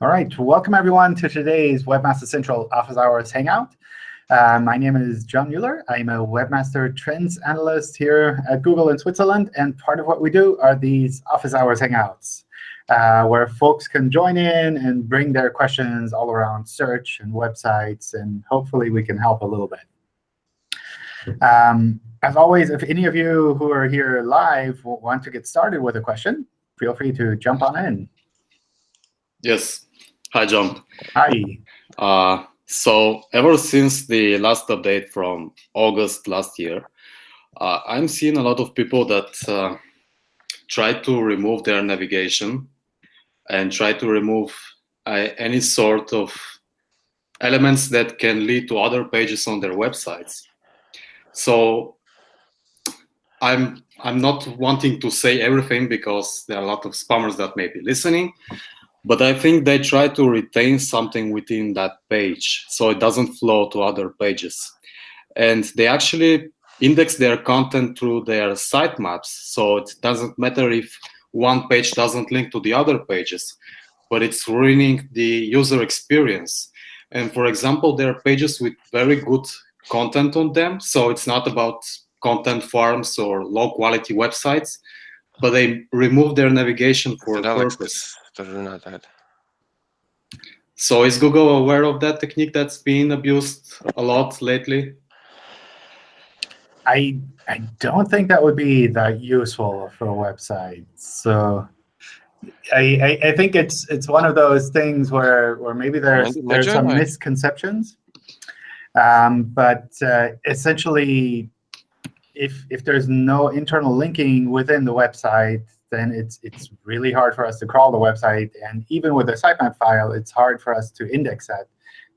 All right, welcome everyone to today's Webmaster Central Office Hours Hangout. Uh, my name is John Mueller. I'm a Webmaster Trends Analyst here at Google in Switzerland. And part of what we do are these Office Hours Hangouts, uh, where folks can join in and bring their questions all around search and websites. And hopefully, we can help a little bit. Um, as always, if any of you who are here live want to get started with a question, feel free to jump on in. Yes. Hi, John. Hi. Uh, so ever since the last update from August last year, uh, I'm seeing a lot of people that uh, try to remove their navigation and try to remove uh, any sort of elements that can lead to other pages on their websites. So I'm I'm not wanting to say everything because there are a lot of spammers that may be listening, but I think they try to retain something within that page so it doesn't flow to other pages. And they actually index their content through their sitemaps. So it doesn't matter if one page doesn't link to the other pages, but it's ruining the user experience. And for example, there are pages with very good content on them. So it's not about content farms or low quality websites, but they remove their navigation for purpose. So is Google aware of that technique that's being abused a lot lately? I I don't think that would be that useful for a website. So I, I, I think it's it's one of those things where where maybe there's there's some misconceptions. Um, but uh, essentially, if if there's no internal linking within the website, then it's it's really hard for us to crawl the website. And even with a sitemap file, it's hard for us to index that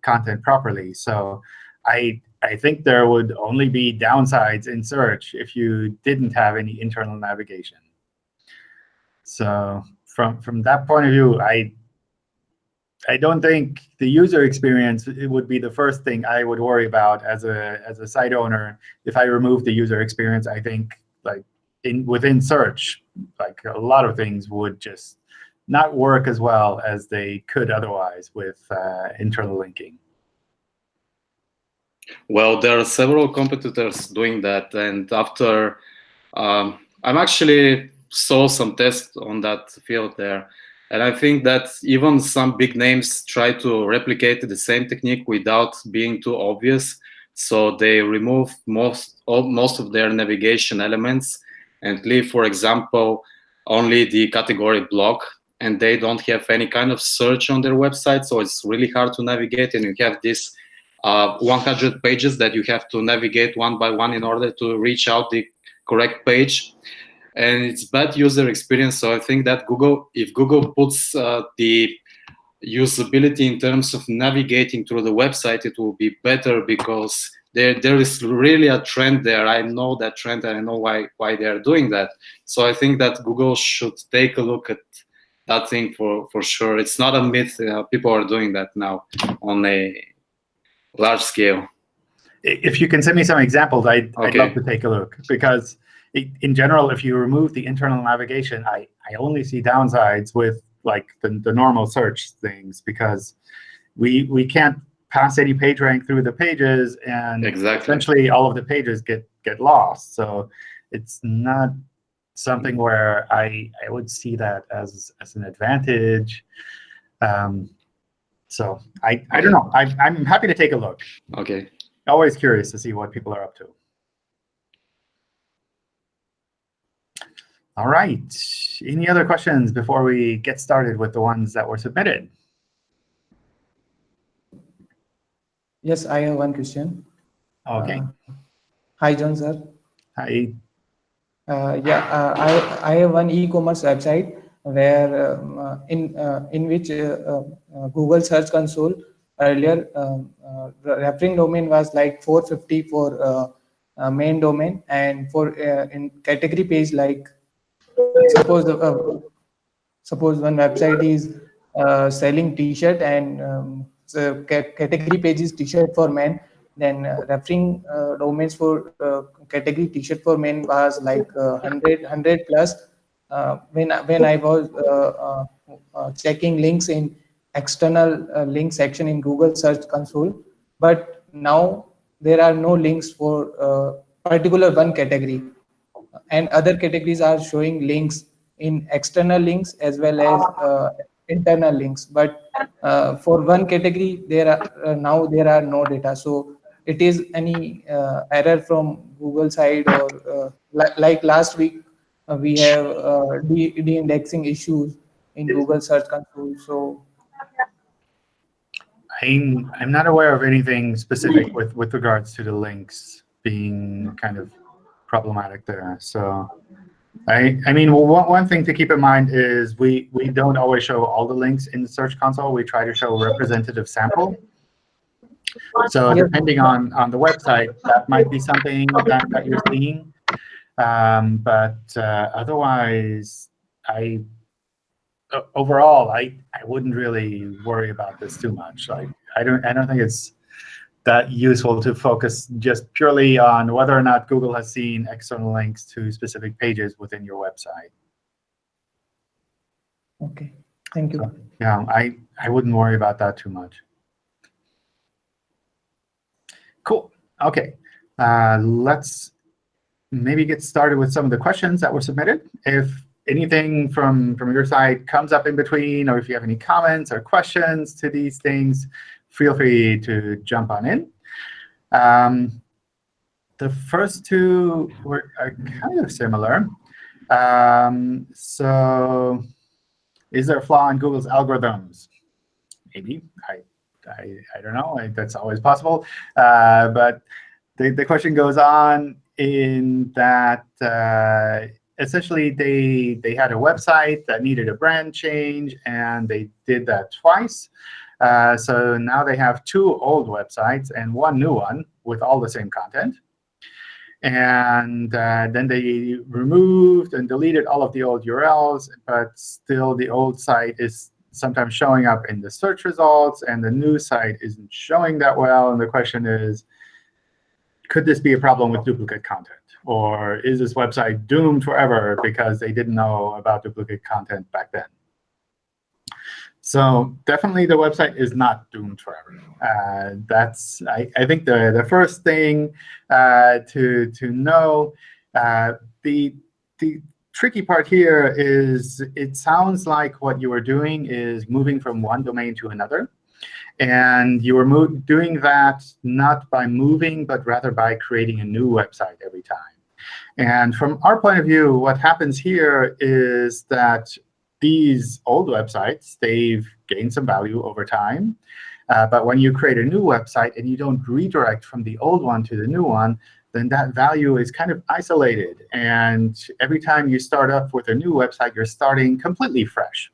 content properly. So I I think there would only be downsides in search if you didn't have any internal navigation. So from from that point of view, I I don't think the user experience it would be the first thing I would worry about as a as a site owner. If I remove the user experience, I think in within search, like a lot of things would just not work as well as they could otherwise with uh, internal linking. Well, there are several competitors doing that, and after um, I'm actually saw some tests on that field there, and I think that even some big names try to replicate the same technique without being too obvious. So they remove most most of their navigation elements and leave, for example, only the category block and they don't have any kind of search on their website. So it's really hard to navigate and you have this uh, 100 pages that you have to navigate one by one in order to reach out the correct page. And it's bad user experience. So I think that Google, if Google puts uh, the usability in terms of navigating through the website, it will be better because there there is really a trend there. I know that trend and I know why why they are doing that. So I think that Google should take a look at that thing for for sure. It's not a myth. Uh, people are doing that now on a large scale. If you can send me some examples, I'd, okay. I'd love to take a look because in general, if you remove the internal navigation, I, I only see downsides with like the, the normal search things because we we can't pass any page rank through the pages, and exactly. essentially all of the pages get get lost. So it's not something where I I would see that as as an advantage. Um, so I I don't know. I I'm happy to take a look. Okay. Always curious to see what people are up to. All right. Any other questions before we get started with the ones that were submitted? Yes, I have one question. Okay. Uh, hi, John, sir. Hi. Uh, yeah, uh, I, I have one e-commerce website where um, uh, in uh, in which uh, Google Search Console earlier um, referring domain was like 450 for main domain and for in category page like suppose suppose one website is selling t-shirt and um, uh, category page is t-shirt for men then uh, referring uh, domains for uh, category t-shirt for men was like 100 100 plus. When when i was checking links in external uh, link section in Google Search Console, but now there are no links for uh, particular one category. And other categories are showing links in external links as well as uh, internal links but uh, for one category there are uh, now there are no data. So it is any uh, error from google side or uh, li like last week uh, we have de-indexing issues in google search console so. I'm, I'm not aware of anything specific with, with regards to the links being kind of problematic there. So I, I mean, well, one, one thing to keep in mind is we, we don't always show all the links in the Search Console. We try to show a representative sample. So depending on, on the website, that might be something that, that you're seeing. Um, but uh, otherwise, I overall, I, I wouldn't really worry about this too much. Like I don't I don't think it's that useful to focus just purely on whether or not Google has seen external links to specific pages within your website. Okay, thank you. So, yeah, I, I wouldn't worry about that too much. Cool. OK, uh, let's maybe get started with some of the questions that were submitted. If anything from, from your side comes up in between, or if you have any comments or questions to these things, feel free to jump on in. Um, the first two were are kind of similar. Um, so is there a flaw in Google's algorithms? Maybe. I, I, I don't know. I, that's always possible. Uh, but the, the question goes on in that uh, essentially they, they had a website that needed a brand change, and they did that twice. Uh, so now they have two old websites and one new one with all the same content. And uh, then they removed and deleted all of the old URLs, but still the old site is sometimes showing up in the search results, and the new site isn't showing that well. And the question is, could this be a problem with duplicate content? Or is this website doomed forever because they didn't know about duplicate content back then? So definitely the website is not doomed forever. Uh, that's I, I, think the, the first thing uh, to, to know. Uh, the, the tricky part here is it sounds like what you are doing is moving from one domain to another. And you are doing that not by moving, but rather by creating a new website every time. And from our point of view, what happens here is that these old websites, they've gained some value over time. Uh, but when you create a new website and you don't redirect from the old one to the new one, then that value is kind of isolated. And every time you start up with a new website, you're starting completely fresh.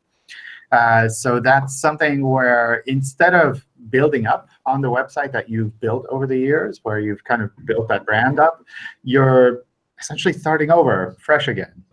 Uh, so that's something where instead of building up on the website that you've built over the years, where you've kind of built that brand up, you're essentially starting over fresh again.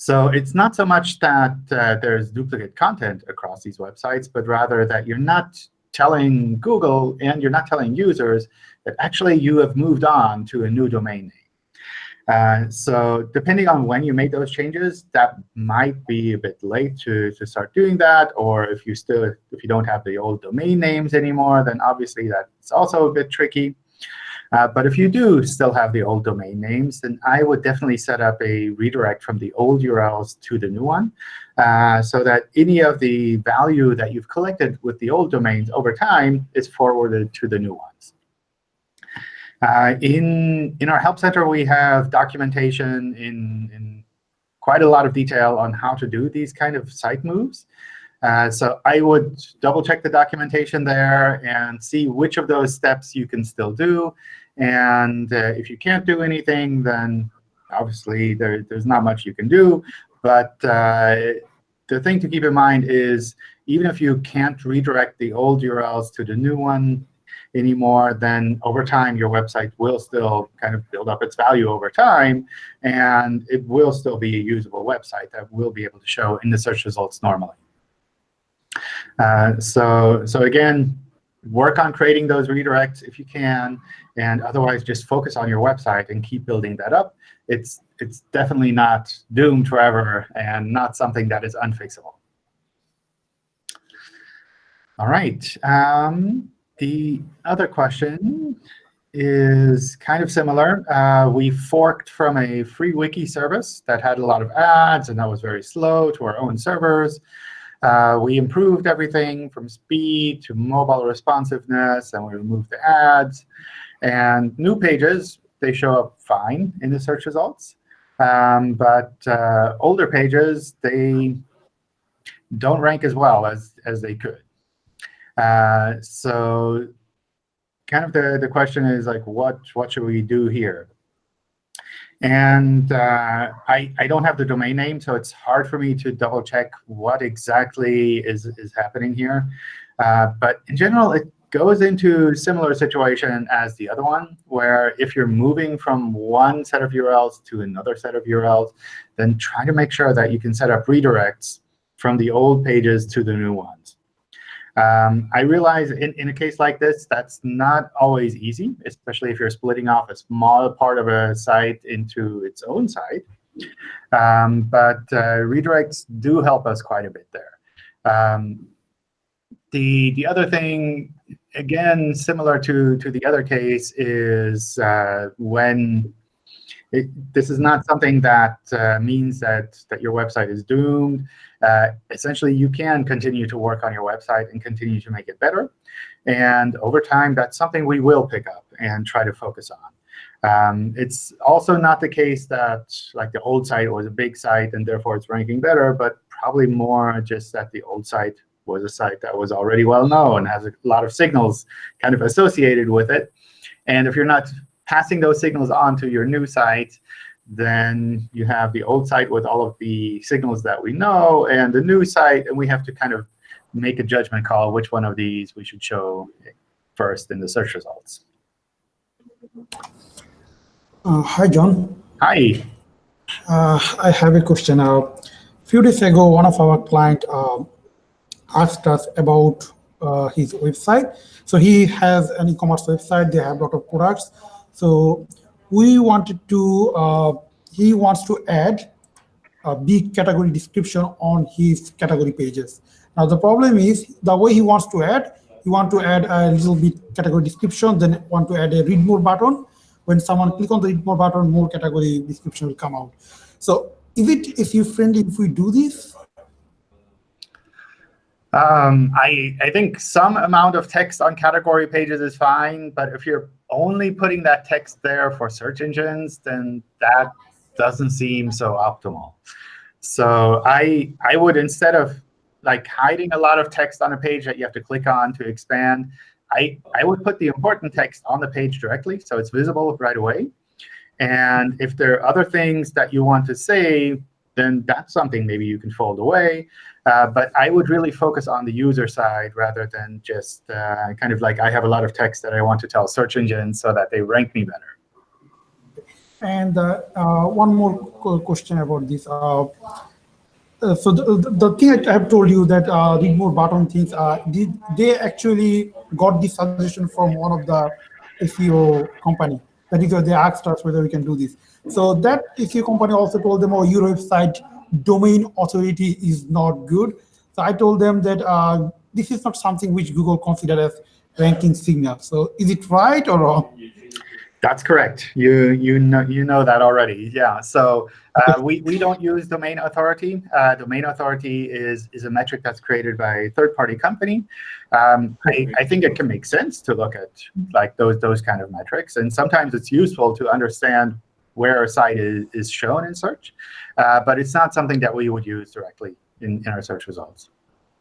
So it's not so much that uh, there's duplicate content across these websites, but rather that you're not telling Google and you're not telling users that actually you have moved on to a new domain name. Uh, so depending on when you made those changes, that might be a bit late to, to start doing that. Or if you still if you don't have the old domain names anymore, then obviously that's also a bit tricky. Uh, but if you do still have the old domain names, then I would definitely set up a redirect from the old URLs to the new one uh, so that any of the value that you've collected with the old domains over time is forwarded to the new ones. Uh, in, in our Help Center, we have documentation in, in quite a lot of detail on how to do these kind of site moves. Uh, so I would double check the documentation there and see which of those steps you can still do. And uh, if you can't do anything, then obviously there, there's not much you can do. But uh, the thing to keep in mind is even if you can't redirect the old URLs to the new one anymore, then over time your website will still kind of build up its value over time. And it will still be a usable website that will be able to show in the search results normally. Uh, so, so again, work on creating those redirects if you can, and otherwise just focus on your website and keep building that up. It's, it's definitely not doomed forever and not something that is unfixable. All right. Um, the other question is kind of similar. Uh, we forked from a free wiki service that had a lot of ads and that was very slow to our own servers. Uh, we improved everything from speed to mobile responsiveness, and we removed the ads. And new pages, they show up fine in the search results. Um, but uh, older pages, they don't rank as well as, as they could. Uh, so kind of the, the question is like, what, what should we do here? And uh, I, I don't have the domain name, so it's hard for me to double check what exactly is, is happening here. Uh, but in general, it goes into similar situation as the other one, where if you're moving from one set of URLs to another set of URLs, then try to make sure that you can set up redirects from the old pages to the new ones. Um, I realize in, in a case like this, that's not always easy, especially if you're splitting off a small part of a site into its own site. Um, but uh, redirects do help us quite a bit there. Um, the, the other thing, again, similar to, to the other case, is uh, when it, this is not something that uh, means that, that your website is doomed. Uh, essentially, you can continue to work on your website and continue to make it better. And over time, that's something we will pick up and try to focus on. Um, it's also not the case that like the old site was a big site and therefore it's ranking better, but probably more just that the old site was a site that was already well known, has a lot of signals kind of associated with it. And if you're not passing those signals on to your new site, then you have the old site with all of the signals that we know and the new site, and we have to kind of make a judgment call which one of these we should show first in the search results. Uh, hi, John. Hi. Uh, I have a question. A uh, few days ago, one of our client uh, asked us about uh, his website. So he has an e-commerce website. They have a lot of products. So we wanted to, uh, he wants to add a big category description on his category pages. Now the problem is the way he wants to add, he want to add a little bit category description, then want to add a read more button. When someone click on the read more button, more category description will come out. So is it if you friendly if we do this? Um, I, I think some amount of text on category pages is fine, but if you're only putting that text there for search engines, then that doesn't seem so optimal. So I, I would, instead of like hiding a lot of text on a page that you have to click on to expand, I, I would put the important text on the page directly so it's visible right away. And if there are other things that you want to say, then that's something maybe you can fold away. Uh, but I would really focus on the user side rather than just uh, kind of like I have a lot of text that I want to tell search engines so that they rank me better. And uh, uh one more question about this. Uh, so the, the thing I have told you that read more button things, did they actually got this suggestion from one of the SEO company? That is, they asked us whether we can do this. So that SEO company also told them, oh, your website domain authority is not good. So I told them that uh, this is not something which Google consider as ranking signal. So is it right or wrong? That's correct. You you know you know that already. Yeah. So uh, we we don't use domain authority. Uh, domain authority is is a metric that's created by a third-party company. Um, I, I think it can make sense to look at like those those kind of metrics, and sometimes it's useful to understand where a site is, is shown in search. Uh, but it's not something that we would use directly in, in our search results.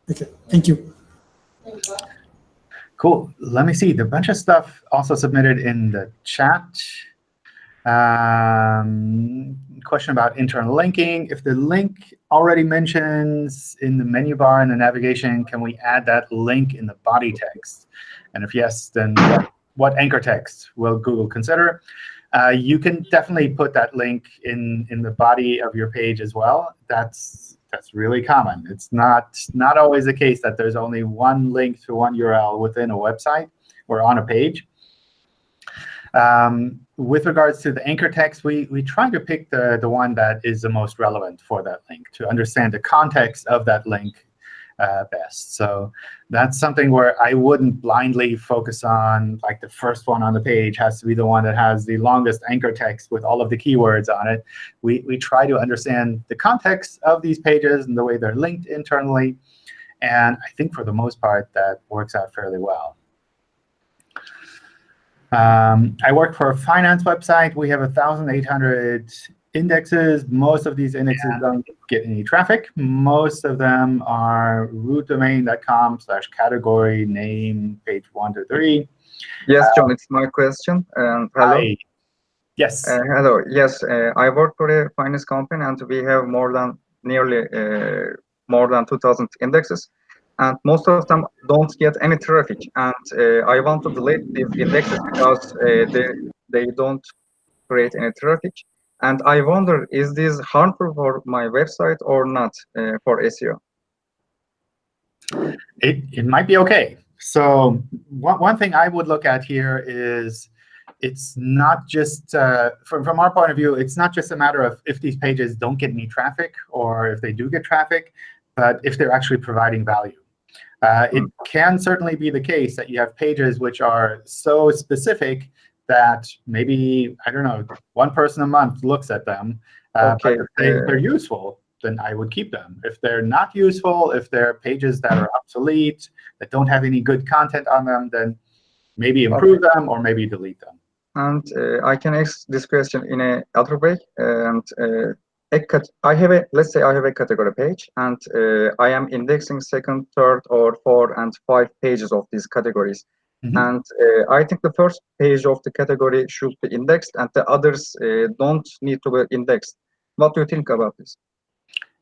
Okay, thank you. Cool. Let me see. The bunch of stuff also submitted in the chat. Um, question about internal linking. If the link already mentions in the menu bar in the navigation, can we add that link in the body text? And if yes, then what, what anchor text will Google consider? Uh, you can definitely put that link in, in the body of your page as well. That's, that's really common. It's not, not always the case that there's only one link to one URL within a website or on a page. Um, with regards to the anchor text, we, we try to pick the, the one that is the most relevant for that link to understand the context of that link uh, best. So that's something where I wouldn't blindly focus on, like the first one on the page has to be the one that has the longest anchor text with all of the keywords on it. We, we try to understand the context of these pages and the way they're linked internally. And I think for the most part, that works out fairly well. Um, I work for a finance website. We have 1,800 indexes. Most of these indexes yeah. don't get any traffic. Most of them are rootdomain.com slash category name page one to three. Yes, uh, John, it's my question. And hello. Hi. Yes. Uh, hello. Yes, uh, I work for a finance company, and we have more than nearly uh, more than 2,000 indexes. And most of them don't get any traffic. And uh, I want to delete these indexes because uh, they, they don't create any traffic. And I wonder, is this harmful for my website or not uh, for SEO? It, it might be OK. So one, one thing I would look at here is it's not just, uh, from, from our point of view, it's not just a matter of if these pages don't get any traffic or if they do get traffic, but if they're actually providing value. Uh, it hmm. can certainly be the case that you have pages which are so specific that maybe, I don't know, one person a month looks at them. Uh, okay. But if they, are useful, then I would keep them. If they're not useful, if they're pages that are obsolete, that don't have any good content on them, then maybe improve okay. them or maybe delete them. And uh, I can ask this question in a other way. And uh, I have a let's say I have a category page, and uh, I am indexing second, third, or four and five pages of these categories. Mm -hmm. And uh, I think the first page of the category should be indexed, and the others uh, don't need to be indexed. What do you think about this?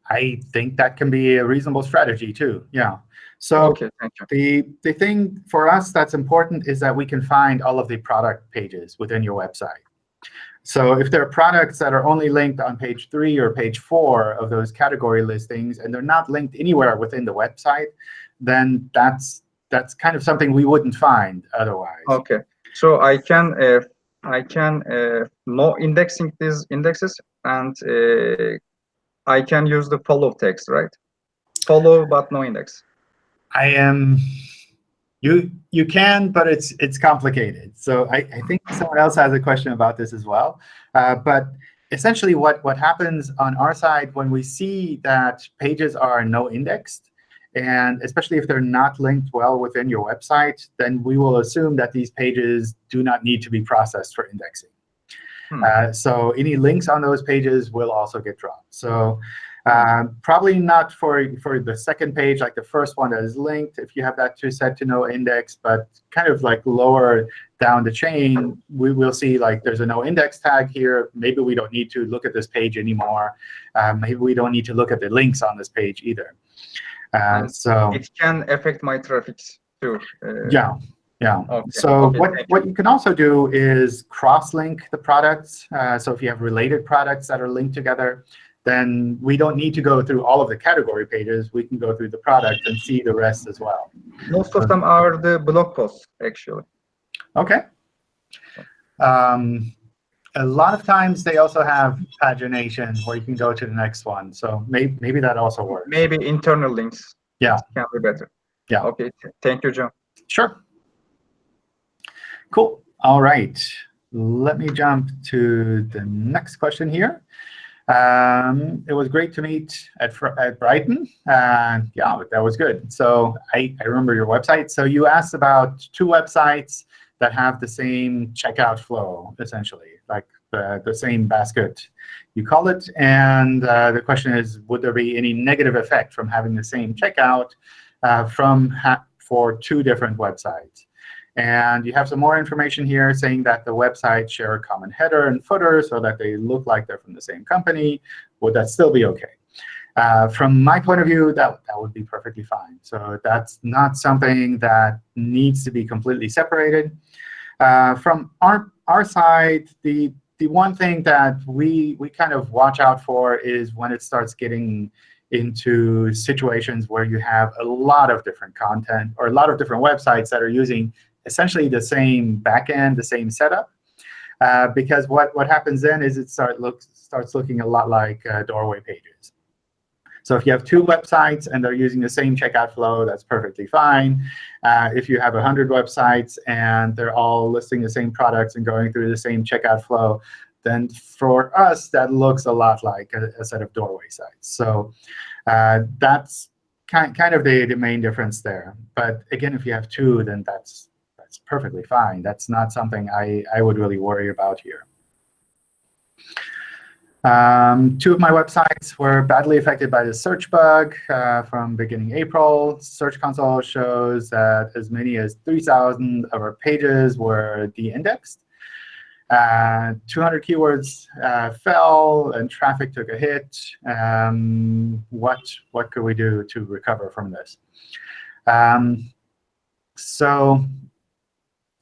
I think that can be a reasonable strategy too. Yeah. So okay, the the thing for us that's important is that we can find all of the product pages within your website. So if there are products that are only linked on page three or page four of those category listings, and they're not linked anywhere within the website, then that's that's kind of something we wouldn't find otherwise. Okay, so I can uh, I can uh, no indexing these indexes, and uh, I can use the follow text, right? Follow but no index. I am. You you can, but it's it's complicated. So I, I think someone else has a question about this as well. Uh, but essentially, what what happens on our side when we see that pages are no indexed, and especially if they're not linked well within your website, then we will assume that these pages do not need to be processed for indexing. Hmm. Uh, so any links on those pages will also get dropped. So um, probably not for, for the second page, like the first one that is linked, if you have that to set to no index, but kind of like lower down the chain, we will see like there's a no index tag here. Maybe we don't need to look at this page anymore. Um, maybe we don't need to look at the links on this page either. Uh, so it can affect my traffic too. Uh, yeah, yeah. Okay. So okay, what what you. you can also do is cross-link the products. Uh, so if you have related products that are linked together, then we don't need to go through all of the category pages. We can go through the product and see the rest as well. Most of them are the blog posts, actually. OK. Um, a lot of times they also have pagination where you can go to the next one. So maybe maybe that also works. Maybe internal links. Yeah. Can be better. Yeah. OK. Thank you, John. Sure. Cool. All right. Let me jump to the next question here. Um, it was great to meet at, at Brighton. Uh, yeah, that was good. So I, I remember your website. So you asked about two websites that have the same checkout flow, essentially, the, the same basket, you call it. And uh, the question is, would there be any negative effect from having the same checkout uh, from for two different websites? And you have some more information here saying that the websites share a common header and footer so that they look like they're from the same company. Would that still be OK? Uh, from my point of view, that, that would be perfectly fine. So that's not something that needs to be completely separated. Uh, from our, our side, the, the one thing that we, we kind of watch out for is when it starts getting into situations where you have a lot of different content or a lot of different websites that are using essentially the same backend, the same setup. Uh, because what, what happens then is it start look, starts looking a lot like uh, doorway pages. So if you have two websites and they're using the same checkout flow, that's perfectly fine. Uh, if you have 100 websites and they're all listing the same products and going through the same checkout flow, then for us, that looks a lot like a, a set of doorway sites. So uh, that's kind, kind of the, the main difference there. But again, if you have two, then that's, that's perfectly fine. That's not something I, I would really worry about here. Um, two of my websites were badly affected by the search bug uh, from beginning April. Search Console shows that as many as 3,000 of our pages were de-indexed. Uh, 200 keywords uh, fell, and traffic took a hit. Um, what, what could we do to recover from this? Um, so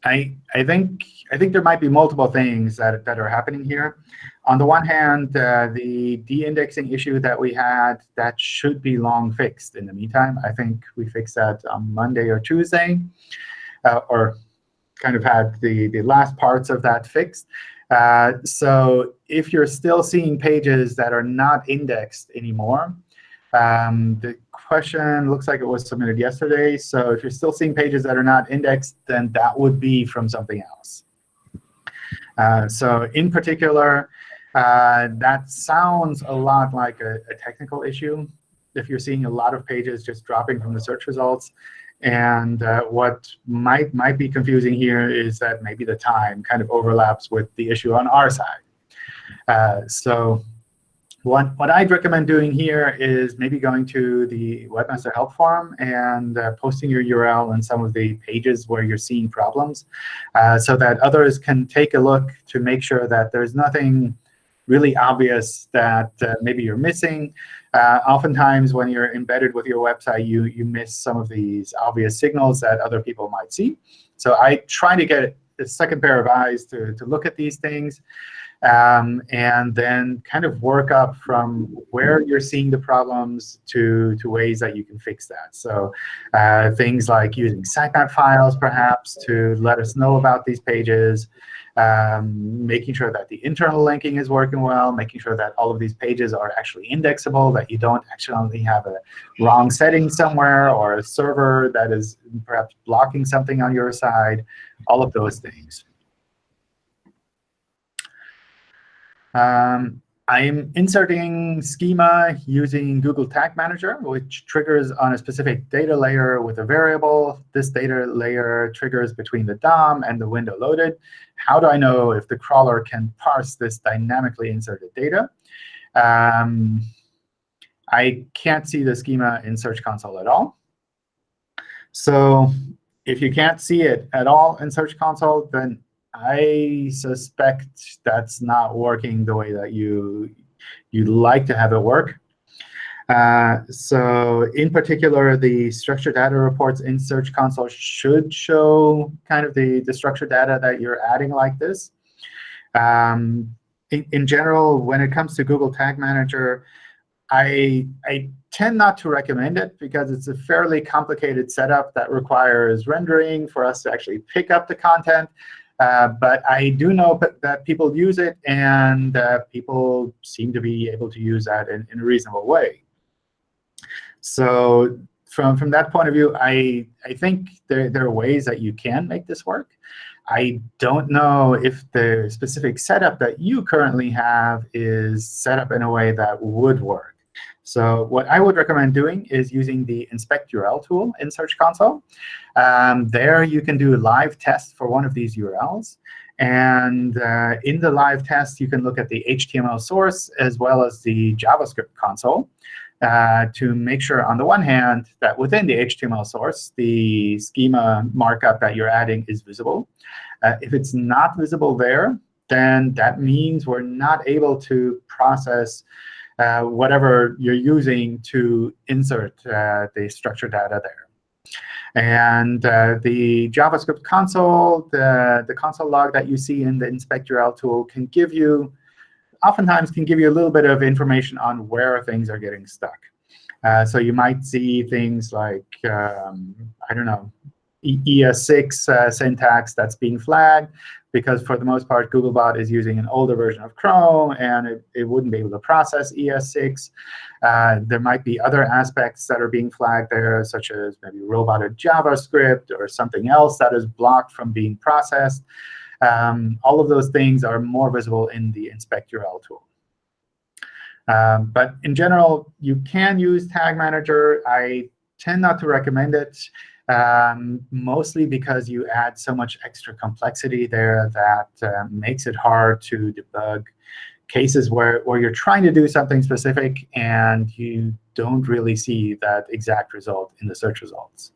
I, I, think, I think there might be multiple things that, that are happening here. On the one hand, uh, the de-indexing issue that we had, that should be long fixed in the meantime. I think we fixed that on Monday or Tuesday, uh, or kind of had the, the last parts of that fixed. Uh, so if you're still seeing pages that are not indexed anymore, um, the question looks like it was submitted yesterday. So if you're still seeing pages that are not indexed, then that would be from something else. Uh, so in particular, uh, that sounds a lot like a, a, technical issue. If you're seeing a lot of pages just dropping from the search results, and uh, what might, might be confusing here is that maybe the time kind of overlaps with the issue on our side. Uh, so what, what I'd recommend doing here is maybe going to the Webmaster Help Forum and uh, posting your URL on some of the pages where you're seeing problems uh, so that others can take a look to make sure that there's nothing really obvious that uh, maybe you're missing. Uh, oftentimes, when you're embedded with your website, you, you miss some of these obvious signals that other people might see. So I try to get a second pair of eyes to, to look at these things um, and then kind of work up from where you're seeing the problems to, to ways that you can fix that. So uh, things like using sitemap files, perhaps, to let us know about these pages, um, making sure that the internal linking is working well, making sure that all of these pages are actually indexable, that you don't accidentally have a wrong setting somewhere or a server that is perhaps blocking something on your side, all of those things. Um, I'm inserting schema using Google Tag Manager, which triggers on a specific data layer with a variable. This data layer triggers between the DOM and the window loaded. How do I know if the crawler can parse this dynamically inserted data? Um, I can't see the schema in Search Console at all. So if you can't see it at all in Search Console, then I suspect that's not working the way that you you'd like to have it work. Uh, so in particular, the structured data reports in Search Console should show kind of the, the structured data that you're adding like this. Um, in, in general, when it comes to Google Tag Manager, I, I tend not to recommend it because it's a fairly complicated setup that requires rendering for us to actually pick up the content. Uh, but I do know that people use it, and uh, people seem to be able to use that in, in, a reasonable way. So from, from that point of view, I, I think there, there are ways that you can make this work. I don't know if the specific setup that you currently have is set up in a way that would work. So what I would recommend doing is using the inspect URL tool in Search Console. Um, there you can do live test for one of these URLs. And uh, in the live test, you can look at the HTML source as well as the JavaScript console uh, to make sure, on the one hand, that within the HTML source, the schema markup that you're adding is visible. Uh, if it's not visible there, then that means we're not able to process uh, whatever you're using to insert uh, the structured data there. And uh, the JavaScript console, the, the console log that you see in the inspect URL tool can give you, oftentimes can give you a little bit of information on where things are getting stuck. So you might see things like, um, I don't know, ES6 uh, syntax that's being flagged because for the most part, Googlebot is using an older version of Chrome, and it, it wouldn't be able to process ES6. Uh, there might be other aspects that are being flagged there, such as maybe roboted JavaScript or something else that is blocked from being processed. Um, all of those things are more visible in the Inspect URL tool. Um, but in general, you can use Tag Manager. I tend not to recommend it um, mostly because you add so much extra complexity there that uh, makes it hard to debug cases where, where you're trying to do something specific and you don't really see that exact result in the search results.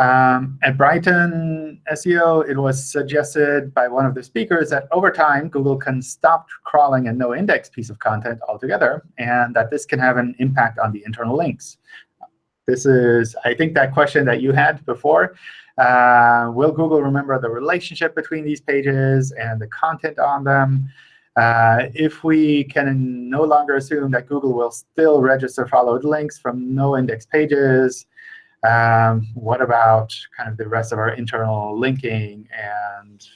Um, at Brighton SEO, it was suggested by one of the speakers that over time, Google can stop crawling a no-index piece of content altogether, and that this can have an impact on the internal links. This is, I think, that question that you had before. Uh, will Google remember the relationship between these pages and the content on them? Uh, if we can no longer assume that Google will still register followed links from no index pages, um, what about kind of the rest of our internal linking and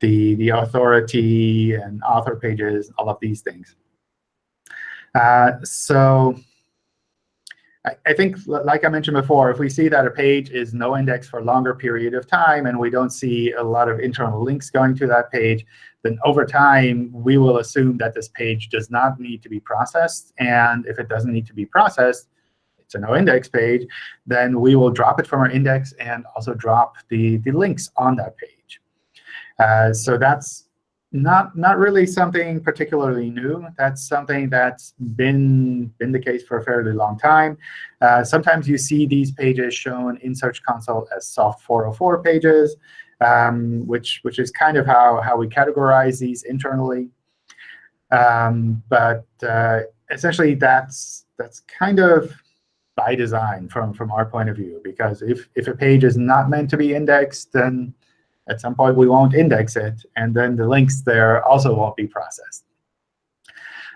the, the authority and author pages, all of these things? Uh, so I, think, like I mentioned before, if we see that a page is no index for a longer period of time and we don't see a lot of internal links going to that page, then over time, we will assume that this page does not need to be processed. And if it doesn't need to be processed, it's a no-index page, then we will drop it from our index and also drop the, the links on that page. Uh, so that's not not really something particularly new. That's something that's been been the case for a fairly long time. Uh, sometimes you see these pages shown in Search Console as soft 404 pages, um, which which is kind of how how we categorize these internally. Um, but uh, essentially, that's that's kind of by design from from our point of view, because if if a page is not meant to be indexed, then at some point, we won't index it, and then the links there also won't be processed.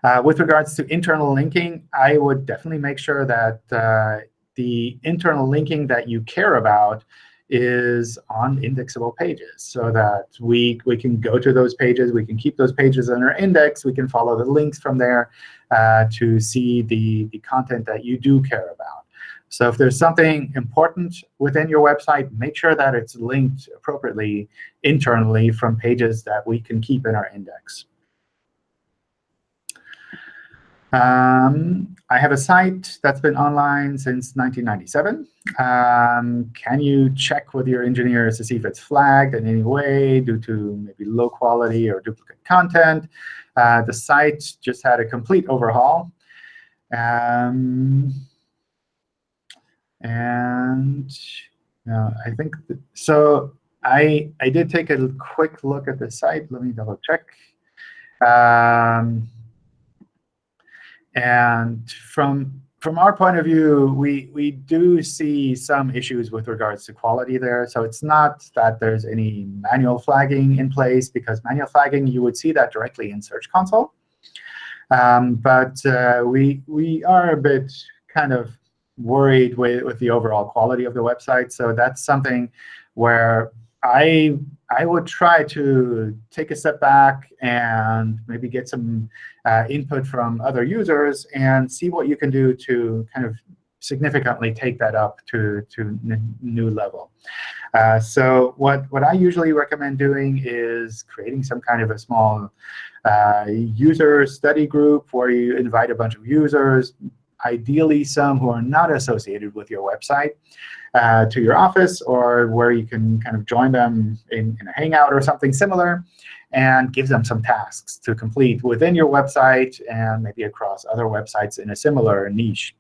Uh, with regards to internal linking, I would definitely make sure that uh, the internal linking that you care about is on indexable pages so that we, we can go to those pages, we can keep those pages in our index, we can follow the links from there uh, to see the, the content that you do care about. So if there's something important within your website, make sure that it's linked appropriately internally from pages that we can keep in our index. Um, I have a site that's been online since 1997. Um, can you check with your engineers to see if it's flagged in any way due to maybe low quality or duplicate content? Uh, the site just had a complete overhaul. Um, and uh, I think so. I I did take a quick look at the site. Let me double check. Um, and from from our point of view, we we do see some issues with regards to quality there. So it's not that there's any manual flagging in place, because manual flagging you would see that directly in Search Console. Um, but uh, we we are a bit kind of worried with, with the overall quality of the website. So that's something where I I would try to take a step back and maybe get some uh, input from other users and see what you can do to kind of significantly take that up to to new level. Uh, so what what I usually recommend doing is creating some kind of a small uh, user study group where you invite a bunch of users, ideally some who are not associated with your website, uh, to your office, or where you can kind of join them in, in, a Hangout or something similar, and give them some tasks to complete within your website and maybe across other websites in a similar niche.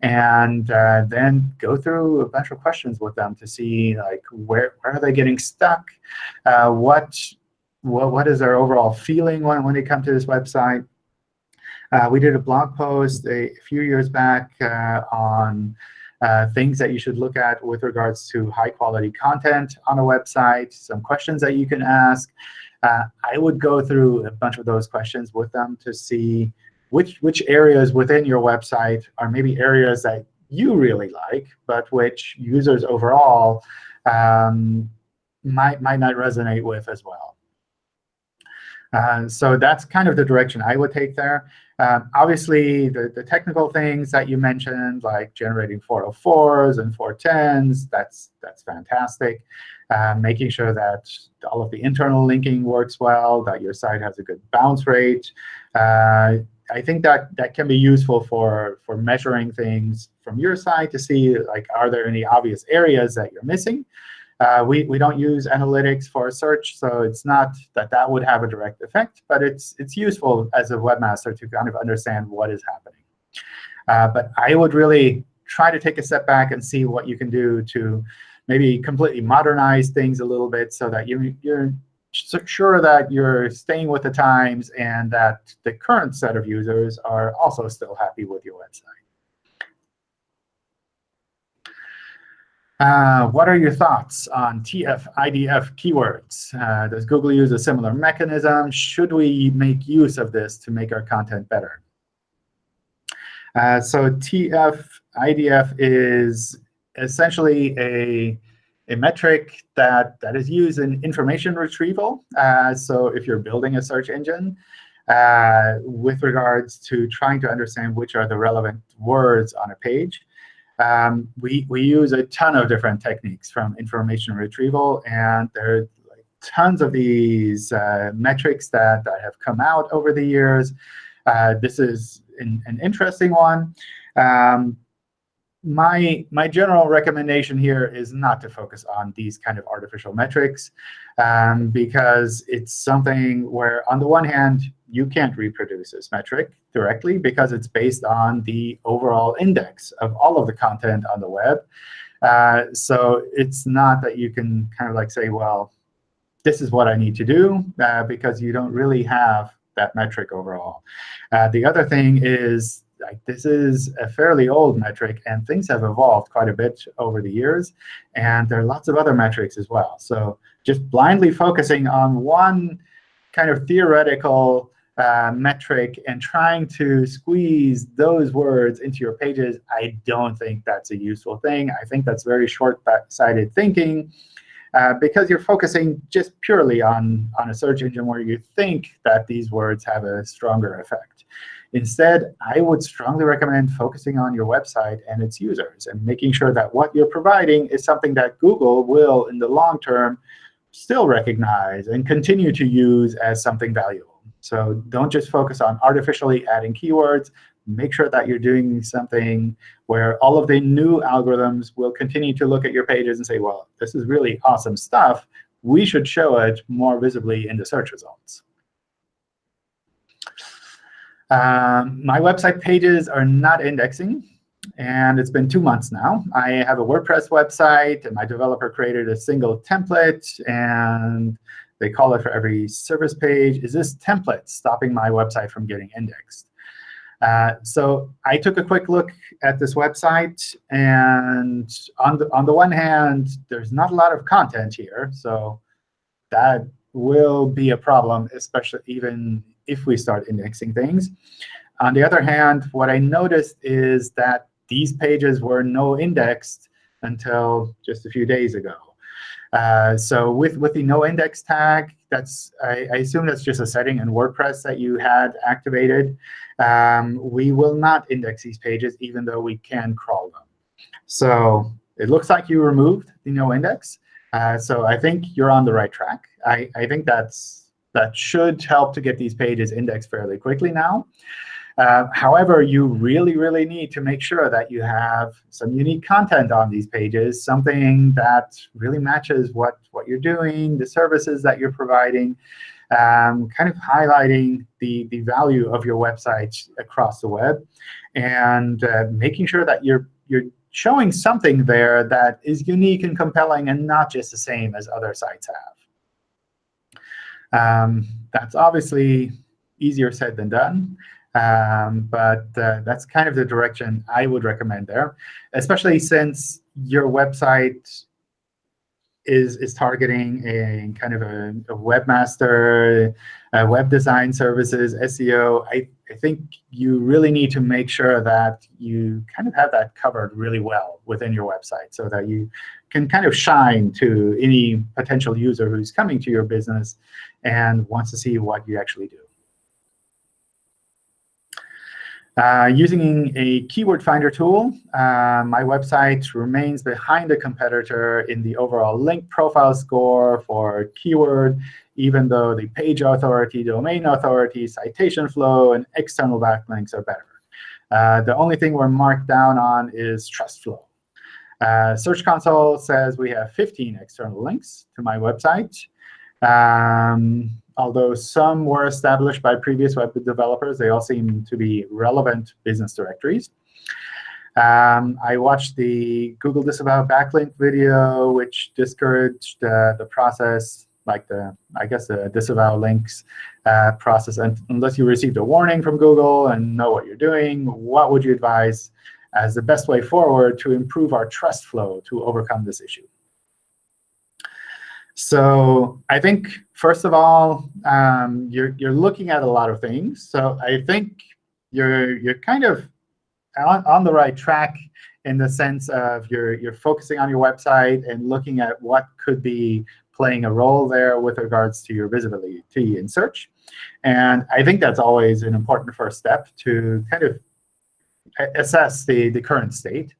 And uh, then go through a bunch of questions with them to see like where, where are they getting stuck, uh, what, what, what is their overall feeling when, when they come to this website, uh, we did a blog post a, few years back uh, on uh, things that you should look at with regards to high-quality content on a website, some questions that you can ask. Uh, I would go through a bunch of those questions with them to see which, which areas within your website are maybe areas that you really like, but which users overall um, might, might not resonate with as well. Uh, so that's kind of the direction I would take there. Um, obviously, the, the technical things that you mentioned, like generating 404s and 410s, that's, that's fantastic. Uh, making sure that all of the internal linking works well, that your site has a good bounce rate. Uh, I think that that can be useful for, for measuring things from your side to see, like, are there any obvious areas that you're missing? Uh, we, we don't use analytics for search, so it's not that that would have a direct effect. But it's, it's useful as a webmaster to kind of understand what is happening. Uh, but I would really try to take a step back and see what you can do to maybe completely modernize things a little bit so that you, you're sure that you're staying with the times and that the current set of users are also still happy with your website. Uh, what are your thoughts on TF IDF keywords? Uh, does Google use a similar mechanism? Should we make use of this to make our content better? Uh, so TF IDF is essentially a, a metric that, that is used in information retrieval. Uh, so if you're building a search engine, uh, with regards to trying to understand which are the relevant words on a page, um, we, we use a ton of different techniques from information retrieval. And there are like tons of these uh, metrics that, that have come out over the years. Uh, this is an, an interesting one. Um, my, my general recommendation here is not to focus on these kind of artificial metrics um, because it's something where, on the one hand, you can't reproduce this metric directly because it's based on the overall index of all of the content on the web. Uh, so it's not that you can kind of like say, well, this is what I need to do, uh, because you don't really have that metric overall. Uh, the other thing is like this is a fairly old metric, and things have evolved quite a bit over the years. And there are lots of other metrics as well. So just blindly focusing on one kind of theoretical uh, metric and trying to squeeze those words into your pages, I don't think that's a useful thing. I think that's very short-sighted thinking. Uh, because you're focusing just purely on, on a search engine where you think that these words have a stronger effect. Instead, I would strongly recommend focusing on your website and its users and making sure that what you're providing is something that Google will, in the long term, still recognize and continue to use as something valuable. So don't just focus on artificially adding keywords. Make sure that you're doing something where all of the new algorithms will continue to look at your pages and say, well, this is really awesome stuff. We should show it more visibly in the search results. Um, my website pages are not indexing. And it's been two months now. I have a WordPress website, and my developer created a single template. And they call it for every service page. Is this template stopping my website from getting indexed? Uh, so I took a quick look at this website. And on the, on the one hand, there's not a lot of content here. So that will be a problem, especially even if we start indexing things. On the other hand, what I noticed is that these pages were no indexed until just a few days ago. Uh, so with, with the no index tag, that's I, I, assume that's just a setting in WordPress that you had activated. Um, we will not index these pages, even though we can crawl them. So it looks like you removed the no index. Uh, so I think you're on the right track. I, I think that's that should help to get these pages indexed fairly quickly now. Uh, however, you really, really need to make sure that you have some unique content on these pages, something that really matches what, what you're doing, the services that you're providing, um, kind of highlighting the, the value of your website across the web, and uh, making sure that you're, you're showing something there that is unique and compelling and not just the same as other sites have. Um, that's obviously easier said than done. Um, but uh, that's kind of the direction I would recommend there, especially since your website is is targeting a kind of a, a webmaster, uh, web design services, SEO, I, I think you really need to make sure that you kind of have that covered really well within your website so that you can kind of shine to any potential user who's coming to your business and wants to see what you actually do. Uh, using a keyword finder tool, uh, my website remains behind the competitor in the overall link profile score for keyword, even though the page authority, domain authority, citation flow, and external backlinks are better. Uh, the only thing we're marked down on is trust flow. Uh, Search Console says we have 15 external links to my website. Um, although some were established by previous web developers, they all seem to be relevant business directories. Um, I watched the Google Disavow Backlink video, which discouraged uh, the process, like the, I guess, the disavow links uh, process. And unless you received a warning from Google and know what you're doing, what would you advise as the best way forward to improve our trust flow to overcome this issue? So I think, first of all, um, you're, you're looking at a lot of things. So I think you're, you're kind of on, on the right track in the sense of you're, you're focusing on your website and looking at what could be playing a role there with regards to your visibility in search. And I think that's always an important first step to kind of assess the, the current state.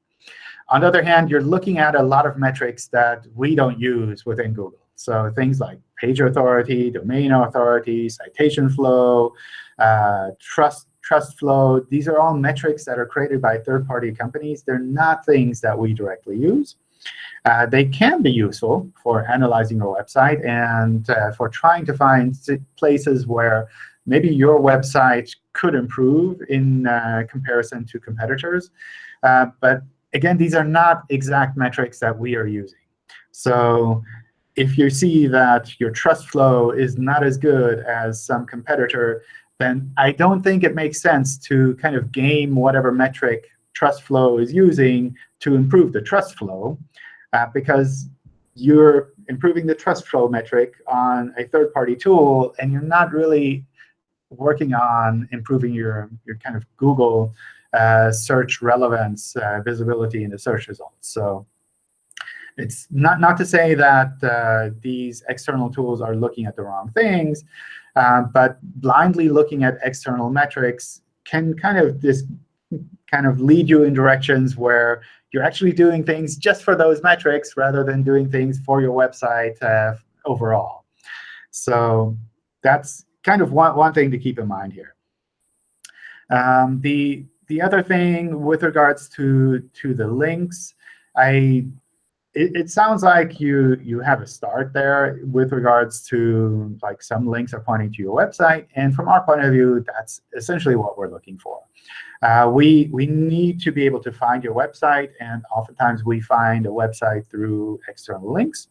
On the other hand, you're looking at a lot of metrics that we don't use within Google. So things like page authority, domain authority, citation flow, uh, trust trust flow, these are all metrics that are created by third-party companies. They're not things that we directly use. Uh, they can be useful for analyzing your website and uh, for trying to find places where maybe your website could improve in uh, comparison to competitors. Uh, but again, these are not exact metrics that we are using. So if you see that your trust flow is not as good as some competitor, then I don't think it makes sense to kind of game whatever metric trust flow is using to improve the trust flow, uh, because you're improving the trust flow metric on a third-party tool, and you're not really working on improving your, your kind of Google uh, search relevance uh, visibility in the search results. So it's not, not to say that uh, these external tools are looking at the wrong things, uh, but blindly looking at external metrics can kind of this kind of lead you in directions where you're actually doing things just for those metrics rather than doing things for your website uh, overall. So that's kind of one, one thing to keep in mind here. Um, the the other thing with regards to to the links, I it, it, sounds like you you have a start there with regards to like some links are pointing to your website. And from our point of view, that's essentially what we're looking for. Uh, we, we need to be able to find your website. And oftentimes, we find a website through external links.